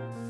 Bye.